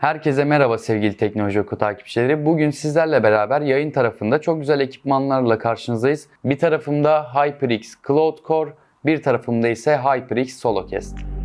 Herkese merhaba sevgili Teknoloji Oku takipçileri. Bugün sizlerle beraber yayın tarafında çok güzel ekipmanlarla karşınızdayız. Bir tarafımda HyperX Cloud Core, bir tarafımda ise HyperX SoloCast.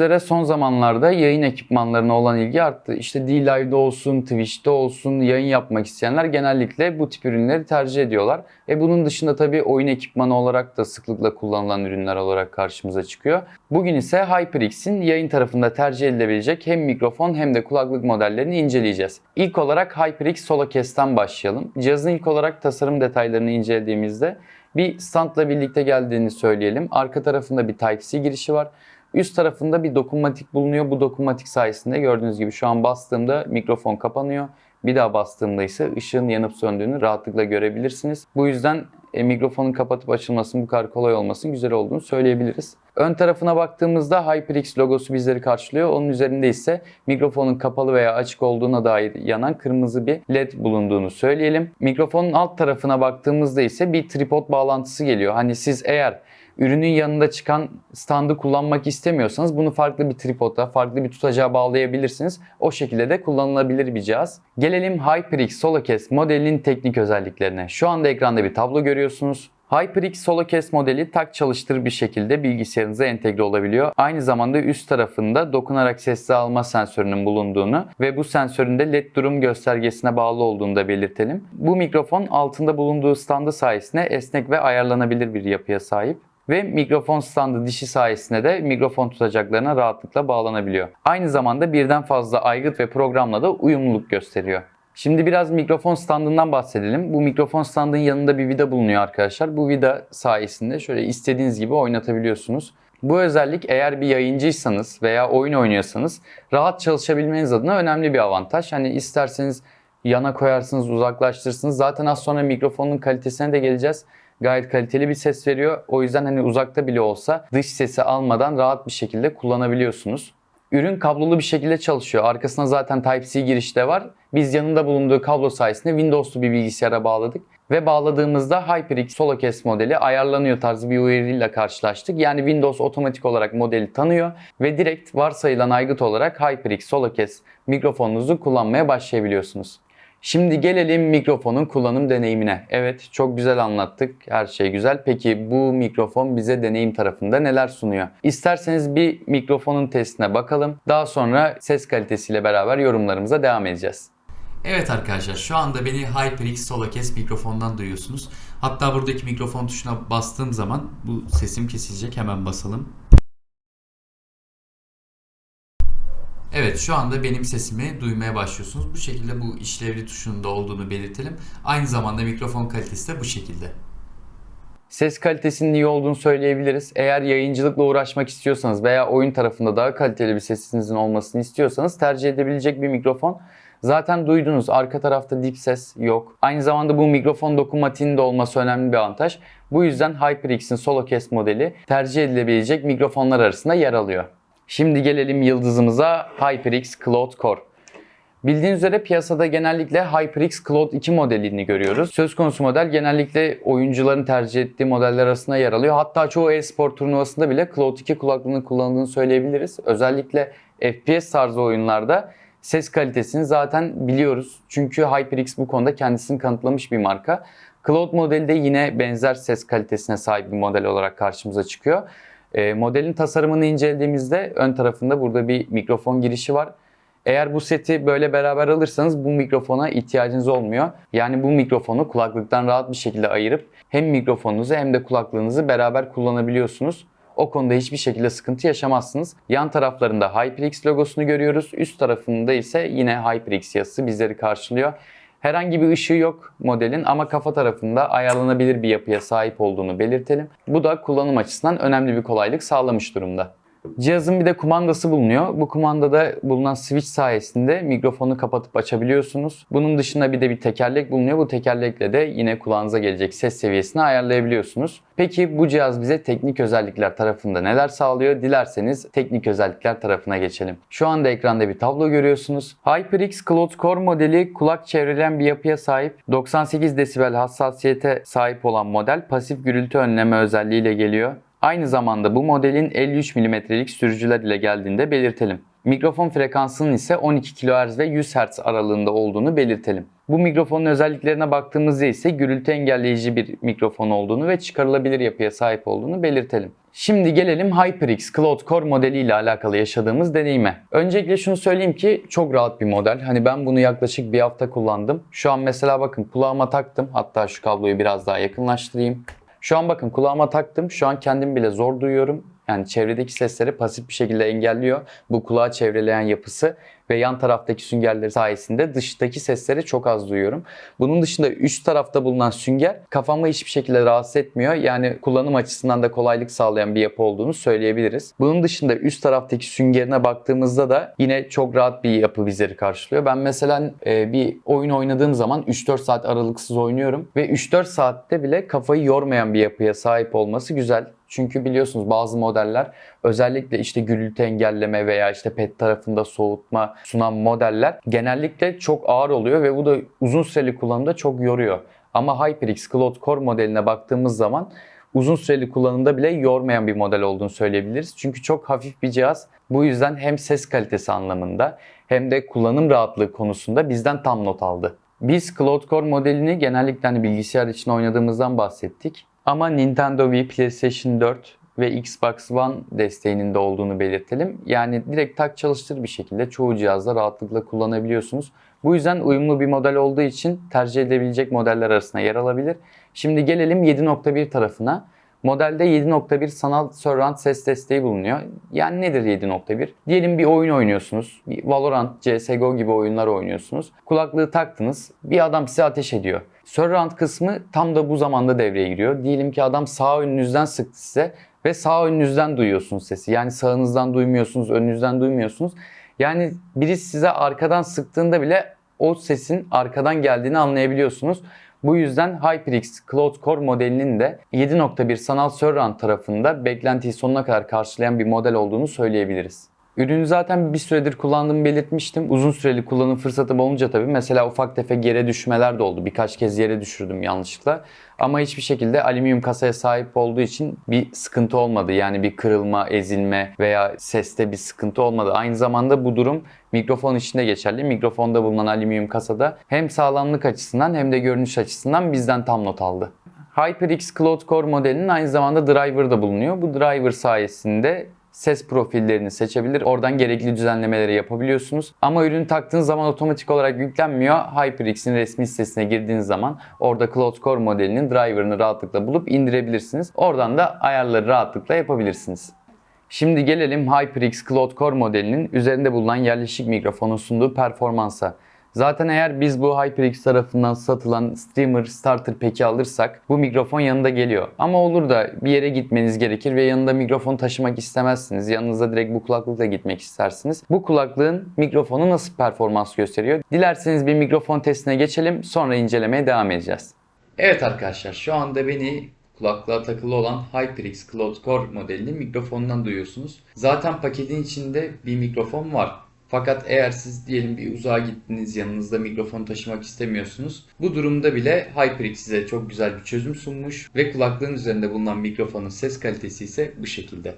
Üzere son zamanlarda yayın ekipmanlarına olan ilgi arttı. İşte D-Live'de olsun, Twitch'te olsun yayın yapmak isteyenler genellikle bu tip ürünleri tercih ediyorlar. E bunun dışında tabii oyun ekipmanı olarak da sıklıkla kullanılan ürünler olarak karşımıza çıkıyor. Bugün ise HyperX'in yayın tarafında tercih edilebilecek hem mikrofon hem de kulaklık modellerini inceleyeceğiz. İlk olarak HyperX SoloCast'ten başlayalım. Cihazın ilk olarak tasarım detaylarını incelediğimizde bir standla birlikte geldiğini söyleyelim. Arka tarafında bir Type-C girişi var. Üst tarafında bir dokunmatik bulunuyor. Bu dokunmatik sayesinde gördüğünüz gibi şu an bastığımda mikrofon kapanıyor. Bir daha bastığımda ise ışığın yanıp söndüğünü rahatlıkla görebilirsiniz. Bu yüzden e, mikrofonun kapatıp açılmasının bu kadar kolay olmasının güzel olduğunu söyleyebiliriz. Ön tarafına baktığımızda HyperX logosu bizleri karşılıyor. Onun üzerinde ise mikrofonun kapalı veya açık olduğuna dair yanan kırmızı bir led bulunduğunu söyleyelim. Mikrofonun alt tarafına baktığımızda ise bir tripod bağlantısı geliyor. Hani siz eğer ürünün yanında çıkan standı kullanmak istemiyorsanız bunu farklı bir tripoda, farklı bir tutacağa bağlayabilirsiniz. O şekilde de kullanılabilir bir cihaz. Gelelim HyperX SoloCast modelinin teknik özelliklerine. Şu anda ekranda bir tablo görüyorsunuz. HyperX SoloCast modeli tak çalıştır bir şekilde bilgisayarınıza entegre olabiliyor. Aynı zamanda üst tarafında dokunarak sesli alma sensörünün bulunduğunu ve bu sensörün de LED durum göstergesine bağlı olduğunu da belirtelim. Bu mikrofon altında bulunduğu standı sayesinde esnek ve ayarlanabilir bir yapıya sahip ve mikrofon standı dişi sayesinde de mikrofon tutacaklarına rahatlıkla bağlanabiliyor. Aynı zamanda birden fazla aygıt ve programla da uyumluluk gösteriyor. Şimdi biraz mikrofon standından bahsedelim. Bu mikrofon standının yanında bir vida bulunuyor arkadaşlar. Bu vida sayesinde şöyle istediğiniz gibi oynatabiliyorsunuz. Bu özellik eğer bir yayıncıysanız veya oyun oynuyorsanız rahat çalışabilmeniz adına önemli bir avantaj. Hani isterseniz yana koyarsınız, uzaklaştırırsınız. Zaten az sonra mikrofonun kalitesine de geleceğiz gayet kaliteli bir ses veriyor. O yüzden hani uzakta bile olsa dış sesi almadan rahat bir şekilde kullanabiliyorsunuz. Ürün kablolu bir şekilde çalışıyor. Arkasına zaten Type-C girişte var. Biz yanında bulunduğu kablo sayesinde Windows'lu bir bilgisayara bağladık. Ve bağladığımızda HyperX SoloCast modeli ayarlanıyor tarzı bir uyarıyla karşılaştık. Yani Windows otomatik olarak modeli tanıyor ve direkt varsayılan aygıt olarak HyperX SoloCast mikrofonunuzu kullanmaya başlayabiliyorsunuz. Şimdi gelelim mikrofonun kullanım deneyimine. Evet çok güzel anlattık. Her şey güzel. Peki bu mikrofon bize deneyim tarafında neler sunuyor? İsterseniz bir mikrofonun testine bakalım. Daha sonra ses kalitesiyle beraber yorumlarımıza devam edeceğiz. Evet arkadaşlar şu anda beni HyperX SoloCast mikrofondan duyuyorsunuz. Hatta buradaki mikrofon tuşuna bastığım zaman bu sesim kesilecek hemen basalım. Evet şu anda benim sesimi duymaya başlıyorsunuz. Bu şekilde bu işlevli tuşunda olduğunu belirtelim. Aynı zamanda mikrofon kalitesi de bu şekilde. Ses kalitesinin iyi olduğunu söyleyebiliriz. Eğer yayıncılıkla uğraşmak istiyorsanız veya oyun tarafında daha kaliteli bir sesinizin olmasını istiyorsanız tercih edebilecek bir mikrofon. Zaten duydunuz arka tarafta dip ses yok. Aynı zamanda bu mikrofon dokunmatiğinin de olması önemli bir avantaj. Bu yüzden HyperX'in SoloCast modeli tercih edilebilecek mikrofonlar arasında yer alıyor. Şimdi gelelim yıldızımıza HyperX Cloud Core. Bildiğiniz üzere piyasada genellikle HyperX Cloud 2 modelini görüyoruz. Söz konusu model genellikle oyuncuların tercih ettiği modeller arasında yer alıyor. Hatta çoğu e-spor turnuvasında bile Cloud 2 kulaklığını kullandığını söyleyebiliriz. Özellikle FPS tarzı oyunlarda ses kalitesini zaten biliyoruz. Çünkü HyperX bu konuda kendisini kanıtlamış bir marka. Cloud modeli de yine benzer ses kalitesine sahip bir model olarak karşımıza çıkıyor. E, modelin tasarımını incelediğimizde ön tarafında burada bir mikrofon girişi var. Eğer bu seti böyle beraber alırsanız bu mikrofona ihtiyacınız olmuyor. Yani bu mikrofonu kulaklıktan rahat bir şekilde ayırıp hem mikrofonunuzu hem de kulaklığınızı beraber kullanabiliyorsunuz. O konuda hiçbir şekilde sıkıntı yaşamazsınız. Yan taraflarında HyperX logosunu görüyoruz. Üst tarafında ise yine HyperX yazısı bizleri karşılıyor. Herhangi bir ışığı yok modelin ama kafa tarafında ayarlanabilir bir yapıya sahip olduğunu belirtelim. Bu da kullanım açısından önemli bir kolaylık sağlamış durumda. Cihazın bir de kumandası bulunuyor. Bu kumandada bulunan switch sayesinde mikrofonu kapatıp açabiliyorsunuz. Bunun dışında bir de bir tekerlek bulunuyor. Bu tekerlekle de yine kulağınıza gelecek ses seviyesini ayarlayabiliyorsunuz. Peki bu cihaz bize teknik özellikler tarafında neler sağlıyor? Dilerseniz teknik özellikler tarafına geçelim. Şu anda ekranda bir tablo görüyorsunuz. HyperX Cloud Core modeli kulak çevreleyen bir yapıya sahip. 98 desibel hassasiyete sahip olan model pasif gürültü önleme özelliğiyle geliyor. Aynı zamanda bu modelin 53 mm'lik sürücüler ile geldiğinde belirtelim. Mikrofon frekansının ise 12 kHz ve 100 Hz aralığında olduğunu belirtelim. Bu mikrofonun özelliklerine baktığımızda ise gürültü engelleyici bir mikrofon olduğunu ve çıkarılabilir yapıya sahip olduğunu belirtelim. Şimdi gelelim HyperX Cloud Core modeliyle alakalı yaşadığımız deneyime. Öncelikle şunu söyleyeyim ki çok rahat bir model. Hani ben bunu yaklaşık bir hafta kullandım. Şu an mesela bakın kulağıma taktım. Hatta şu kabloyu biraz daha yakınlaştırayım. Şu an bakın kulağıma taktım. Şu an kendim bile zor duyuyorum. Yani çevredeki sesleri pasif bir şekilde engelliyor. Bu kulağı çevreleyen yapısı ve yan taraftaki süngerleri sayesinde dıştaki sesleri çok az duyuyorum. Bunun dışında üst tarafta bulunan sünger kafamı hiçbir şekilde rahatsız etmiyor. Yani kullanım açısından da kolaylık sağlayan bir yapı olduğunu söyleyebiliriz. Bunun dışında üst taraftaki süngerine baktığımızda da yine çok rahat bir yapı bizleri karşılıyor. Ben mesela e, bir oyun oynadığım zaman 3-4 saat aralıksız oynuyorum ve 3-4 saatte bile kafayı yormayan bir yapıya sahip olması güzel. Çünkü biliyorsunuz bazı modeller özellikle işte gürültü engelleme veya işte pet tarafında soğutma sunan modeller genellikle çok ağır oluyor ve bu da uzun süreli kullanımda çok yoruyor. Ama HyperX Cloud Core modeline baktığımız zaman uzun süreli kullanımda bile yormayan bir model olduğunu söyleyebiliriz. Çünkü çok hafif bir cihaz. Bu yüzden hem ses kalitesi anlamında hem de kullanım rahatlığı konusunda bizden tam not aldı. Biz Cloud Core modelini genellikle hani bilgisayar için oynadığımızdan bahsettik. Ama Nintendo Wii, PlayStation 4 ve Xbox One desteğinin de olduğunu belirtelim. Yani direkt tak çalıştır bir şekilde çoğu cihazda rahatlıkla kullanabiliyorsunuz. Bu yüzden uyumlu bir model olduğu için tercih edilebilecek modeller arasında yer alabilir. Şimdi gelelim 7.1 tarafına. Modelde 7.1 sanal surround ses desteği bulunuyor. Yani nedir 7.1? Diyelim bir oyun oynuyorsunuz. Valorant, CSGO gibi oyunlar oynuyorsunuz. Kulaklığı taktınız. Bir adam size ateş ediyor. Surround kısmı tam da bu zamanda devreye giriyor. Diyelim ki adam sağ önünüzden sıktı size ve sağ önünüzden duyuyorsunuz sesi. Yani sağınızdan duymuyorsunuz, önünüzden duymuyorsunuz. Yani birisi size arkadan sıktığında bile o sesin arkadan geldiğini anlayabiliyorsunuz. Bu yüzden HyperX Cloud Core modelinin de 7.1 sanal surround tarafında beklentiyi sonuna kadar karşılayan bir model olduğunu söyleyebiliriz. Ürünü zaten bir süredir kullandığımı belirtmiştim. Uzun süreli kullanım fırsatım olunca tabii mesela ufak tefek yere düşmeler de oldu. Birkaç kez yere düşürdüm yanlışlıkla. Ama hiçbir şekilde alüminyum kasaya sahip olduğu için bir sıkıntı olmadı. Yani bir kırılma, ezilme veya seste bir sıkıntı olmadı. Aynı zamanda bu durum mikrofon için de geçerli. Mikrofonda bulunan alüminyum kasada hem sağlamlık açısından hem de görünüş açısından bizden tam not aldı. HyperX Cloud Core modelinin aynı zamanda driver da bulunuyor. Bu driver sayesinde ses profillerini seçebilir. Oradan gerekli düzenlemeleri yapabiliyorsunuz. Ama ürünü taktığınız zaman otomatik olarak yüklenmiyor. HyperX'in resmi sitesine girdiğiniz zaman orada Cloud Core modelinin driver'ını rahatlıkla bulup indirebilirsiniz. Oradan da ayarları rahatlıkla yapabilirsiniz. Şimdi gelelim HyperX Cloud Core modelinin üzerinde bulunan yerleşik mikrofonun sunduğu performansa. Zaten eğer biz bu HyperX tarafından satılan Streamer Starter Pack'i alırsak bu mikrofon yanında geliyor. Ama olur da bir yere gitmeniz gerekir ve yanında mikrofon taşımak istemezsiniz. Yanınızda direkt bu kulaklıkla gitmek istersiniz. Bu kulaklığın mikrofonu nasıl performans gösteriyor? Dilerseniz bir mikrofon testine geçelim sonra incelemeye devam edeceğiz. Evet arkadaşlar şu anda beni kulaklığa takılı olan HyperX Cloud Core modelinin mikrofonundan duyuyorsunuz. Zaten paketin içinde bir mikrofon var. Fakat eğer siz diyelim bir uzağa gittiniz yanınızda mikrofon taşımak istemiyorsunuz. Bu durumda bile HyperX size çok güzel bir çözüm sunmuş ve kulaklığın üzerinde bulunan mikrofonun ses kalitesi ise bu şekilde.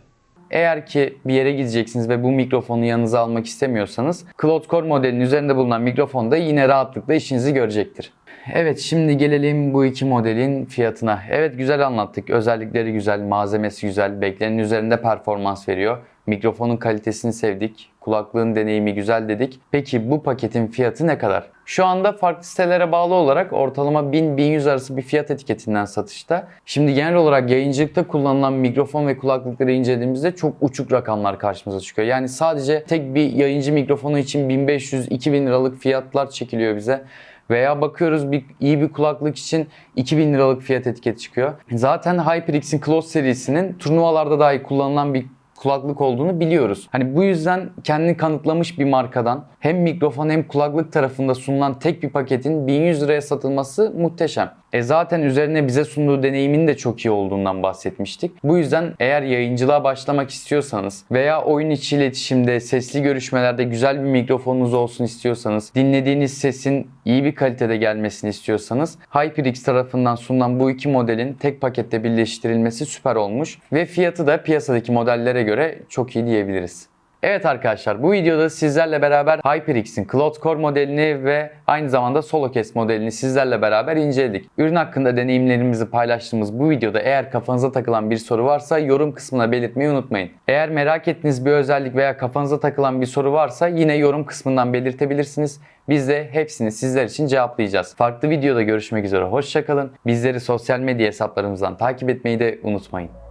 Eğer ki bir yere gideceksiniz ve bu mikrofonu yanınıza almak istemiyorsanız Cloud Core modelinin üzerinde bulunan mikrofon da yine rahatlıkla işinizi görecektir. Evet şimdi gelelim bu iki modelin fiyatına. Evet güzel anlattık. Özellikleri güzel, malzemesi güzel, beklenenin üzerinde performans veriyor. Mikrofonun kalitesini sevdik. Kulaklığın deneyimi güzel dedik. Peki bu paketin fiyatı ne kadar? Şu anda farklı sitelere bağlı olarak ortalama 1000-1100 arası bir fiyat etiketinden satışta. Şimdi genel olarak yayıncılıkta kullanılan mikrofon ve kulaklıkları incelediğimizde çok uçuk rakamlar karşımıza çıkıyor. Yani sadece tek bir yayıncı mikrofonu için 1500-2000 liralık fiyatlar çekiliyor bize. Veya bakıyoruz bir iyi bir kulaklık için 2000 liralık fiyat etiketi çıkıyor. Zaten HyperX'in Close serisinin turnuvalarda dahi kullanılan bir kulaklık olduğunu biliyoruz. Hani bu yüzden kendini kanıtlamış bir markadan hem mikrofon hem kulaklık tarafında sunulan tek bir paketin 1100 liraya satılması muhteşem. E zaten üzerine bize sunduğu deneyimin de çok iyi olduğundan bahsetmiştik. Bu yüzden eğer yayıncılığa başlamak istiyorsanız veya oyun içi iletişimde, sesli görüşmelerde güzel bir mikrofonunuz olsun istiyorsanız, dinlediğiniz sesin iyi bir kalitede gelmesini istiyorsanız HyperX tarafından sunulan bu iki modelin tek pakette birleştirilmesi süper olmuş ve fiyatı da piyasadaki modellere göre çok iyi diyebiliriz. Evet arkadaşlar bu videoda sizlerle beraber HyperX'in Cloud Core modelini ve aynı zamanda SoloCast modelini sizlerle beraber inceledik. Ürün hakkında deneyimlerimizi paylaştığımız bu videoda eğer kafanıza takılan bir soru varsa yorum kısmına belirtmeyi unutmayın. Eğer merak ettiğiniz bir özellik veya kafanıza takılan bir soru varsa yine yorum kısmından belirtebilirsiniz. Biz de hepsini sizler için cevaplayacağız. Farklı videoda görüşmek üzere hoşçakalın. Bizleri sosyal medya hesaplarımızdan takip etmeyi de unutmayın.